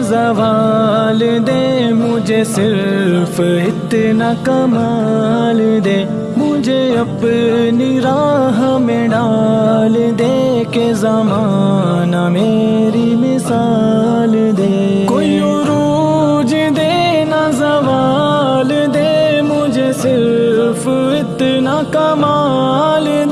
زوال دے، مجھے صرف اتنا کمال دے۔ مجھے اپنی راہ میں ڈال دے کہ زمانہ میری مثال دے۔ کوئی عروج دے، نہ زوال دے، مجھے صرف اتنا کمال دے۔